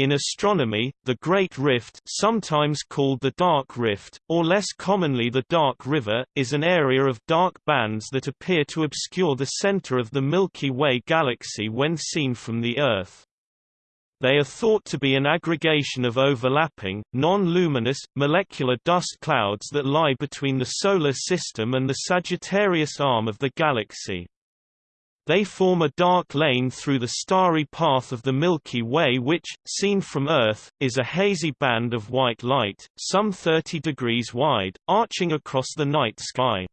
In astronomy, the Great Rift sometimes called the Dark Rift, or less commonly the Dark River, is an area of dark bands that appear to obscure the center of the Milky Way galaxy when seen from the Earth. They are thought to be an aggregation of overlapping, non-luminous, molecular dust clouds that lie between the Solar System and the Sagittarius arm of the galaxy. They form a dark lane through the starry path of the Milky Way which, seen from Earth, is a hazy band of white light, some 30 degrees wide, arching across the night sky.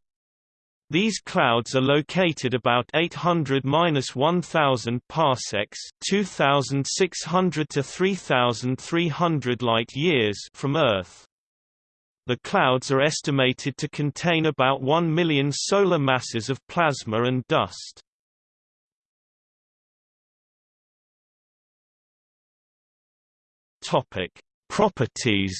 These clouds are located about 800–1000 parsecs 2600 to 3300 light-years from Earth. The clouds are estimated to contain about 1 million solar masses of plasma and dust. Topic: Properties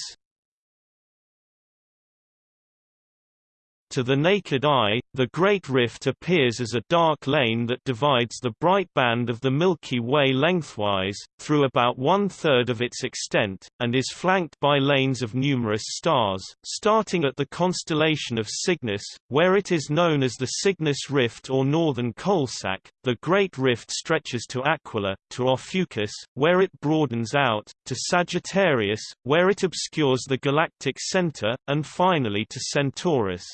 To the naked eye, the Great Rift appears as a dark lane that divides the bright band of the Milky Way lengthwise, through about one-third of its extent, and is flanked by lanes of numerous stars, starting at the constellation of Cygnus, where it is known as the Cygnus Rift or Northern Coalsack. The Great Rift stretches to Aquila, to Ophiuchus, where it broadens out, to Sagittarius, where it obscures the galactic center, and finally to Centaurus.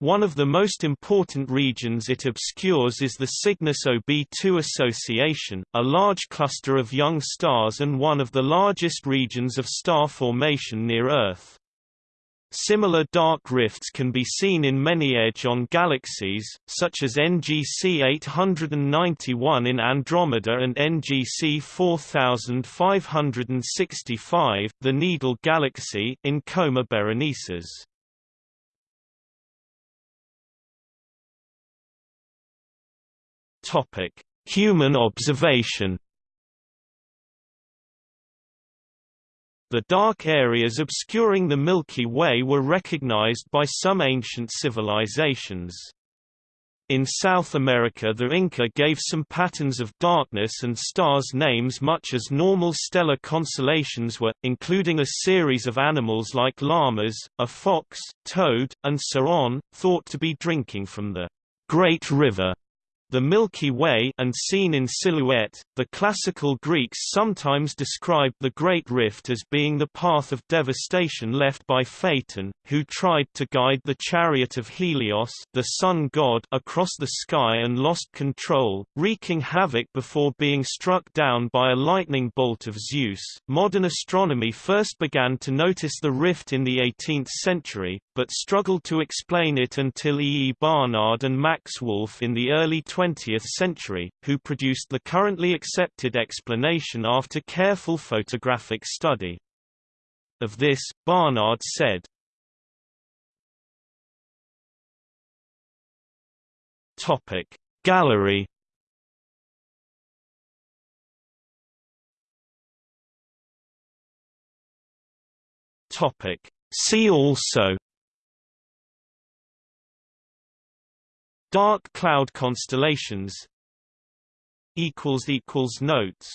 One of the most important regions it obscures is the Cygnus OB2 association, a large cluster of young stars and one of the largest regions of star formation near Earth. Similar dark rifts can be seen in many edge-on galaxies, such as NGC 891 in Andromeda and NGC 4565, the Needle Galaxy, in Coma Berenices. Topic: Human observation. The dark areas obscuring the Milky Way were recognized by some ancient civilizations. In South America the Inca gave some patterns of darkness and stars names much as normal stellar constellations were, including a series of animals like llamas, a fox, toad, and so on, thought to be drinking from the Great River. The Milky Way and seen in silhouette, the classical Greeks sometimes described the Great Rift as being the path of devastation left by Phaeton, who tried to guide the chariot of Helios the sun god across the sky and lost control, wreaking havoc before being struck down by a lightning bolt of Zeus. Modern astronomy first began to notice the rift in the 18th century, but struggled to explain it until E. E. Barnard and Max Wolf in the early 20th century, who produced the currently accepted explanation after careful photographic study. Of this, Barnard said, Topic Gallery Topic See also Dark cloud constellations Notes